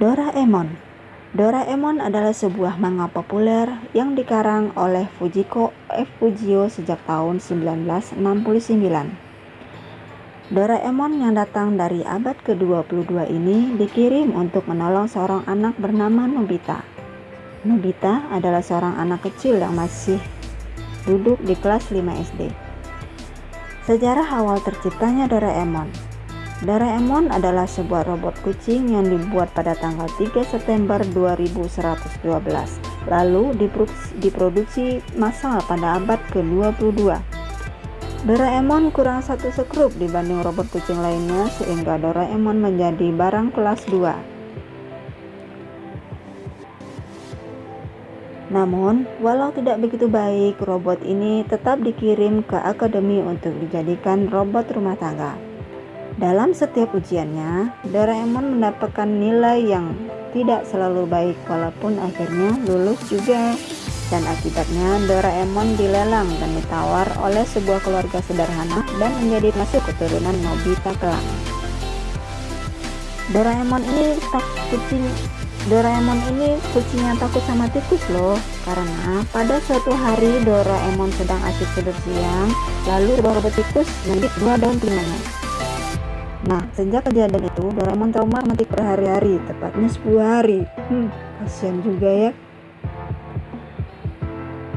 Doraemon Doraemon adalah sebuah manga populer yang dikarang oleh Fujiko F. Fujio sejak tahun 1969. Doraemon yang datang dari abad ke-22 ini dikirim untuk menolong seorang anak bernama Nobita. Nobita adalah seorang anak kecil yang masih duduk di kelas 5 SD. Sejarah awal terciptanya Doraemon Doraemon adalah sebuah robot kucing yang dibuat pada tanggal 3 September 2112, lalu diproduksi massal pada abad ke-22. Doraemon kurang satu sekrup dibanding robot kucing lainnya sehingga Doraemon menjadi barang kelas 2. Namun, walau tidak begitu baik, robot ini tetap dikirim ke akademi untuk dijadikan robot rumah tangga. Dalam setiap ujiannya, Doraemon mendapatkan nilai yang tidak selalu baik walaupun akhirnya lulus juga. Dan akibatnya Doraemon dilelang dan ditawar oleh sebuah keluarga sederhana dan menjadi masuk keturunan Nobita kelak. Doraemon ini tak kucing Doraemon ini kucing yang takut sama tikus loh karena pada suatu hari Doraemon sedang asik tidur siang lalu robot tikus menggigit dua daun telinganya Nah, sejak kejadian itu, Doraemon trauma mati berhari-hari, tepatnya 10 hari. Hmm, kasihan juga ya.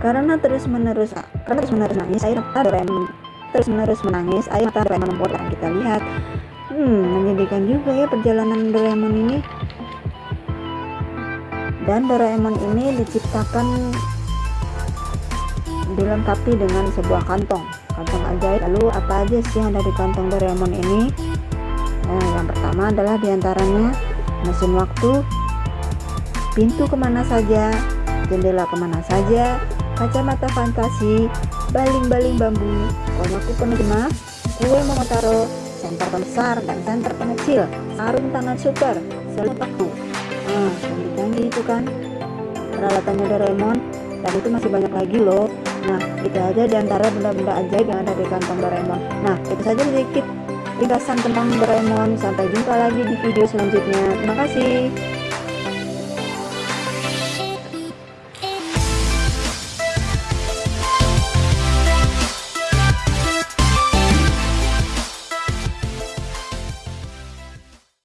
Karena terus menerus, karena terus menerus nangis, air mata Doraemon terus menerus menangis, air mata Doraemon membuat kita lihat. Hmm, menyedihkan juga ya perjalanan Doraemon ini. Dan Doraemon ini diciptakan dilengkapi dengan sebuah kantong. Kantong ajaib. Lalu apa aja sih yang ada di kantong Doraemon ini? Nah, yang pertama adalah di antaranya mesin waktu, pintu ke mana saja, jendela ke mana saja, kacamata fantasi, baling-baling bambu, komoku penerjemah, kue momotaro, senter besar dan senter pengecil, sarung tangan super, selut paku. Kan peralatannya Doraemon dan itu masih banyak lagi loh nah itu aja di antara benda-benda ajaib yang ada di kantong Doraemon nah itu saja sedikit ringkasan tentang Doraemon. Sampai jumpa lagi di video selanjutnya. Terima kasih.